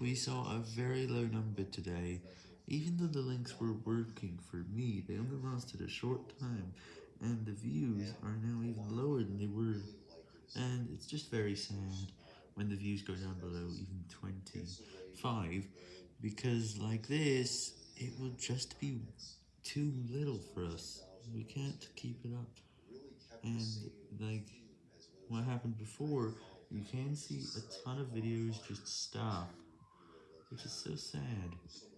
We saw a very low number today, even though the links were working for me, they only lasted a short time, and the views are now even lower than they were, and it's just very sad when the views go down below even 25, because like this, it will just be too little for us, we can't keep it up, and like what happened before, you can see a ton of videos just stop, which is so sad.